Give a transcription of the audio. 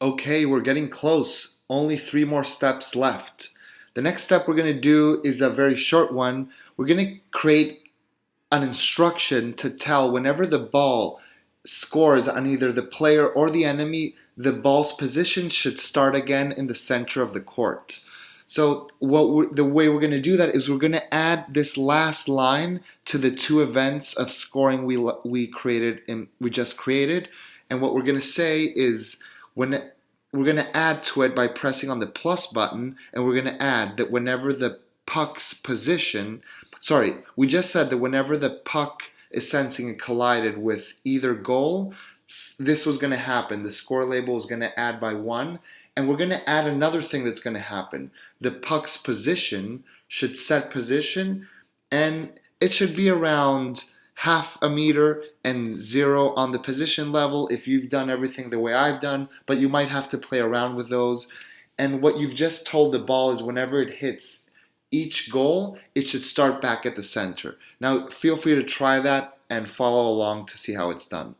Okay, we're getting close. Only three more steps left. The next step we're going to do is a very short one. We're going to create an instruction to tell whenever the ball scores on either the player or the enemy, the ball's position should start again in the center of the court. So what the way we're going to do that is we're going to add this last line to the two events of scoring we we created and we just created, and what we're going to say is when we're going to add to it by pressing on the plus button and we're going to add that whenever the puck's position sorry we just said that whenever the puck is sensing it collided with either goal this was going to happen. The score label is going to add by one and we're going to add another thing that's going to happen. The puck's position should set position and it should be around half a meter and zero on the position level if you've done everything the way I've done, but you might have to play around with those. And what you've just told the ball is whenever it hits each goal, it should start back at the center. Now, feel free to try that and follow along to see how it's done.